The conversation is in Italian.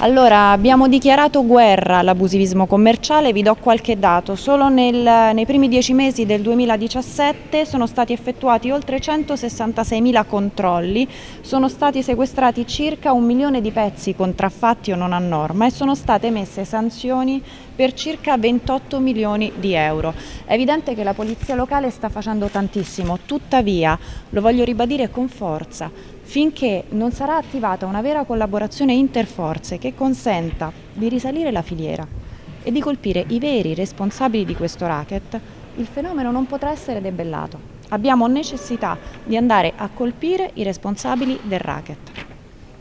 Allora, abbiamo dichiarato guerra all'abusivismo commerciale, vi do qualche dato. Solo nel, nei primi dieci mesi del 2017 sono stati effettuati oltre 166.000 controlli, sono stati sequestrati circa un milione di pezzi contraffatti o non a norma e sono state emesse sanzioni per circa 28 milioni di euro. È evidente che la polizia locale sta facendo tantissimo, tuttavia, lo voglio ribadire con forza, finché non sarà attivata una vera collaborazione interforze che consenta di risalire la filiera e di colpire i veri responsabili di questo racket, il fenomeno non potrà essere debellato. Abbiamo necessità di andare a colpire i responsabili del racket.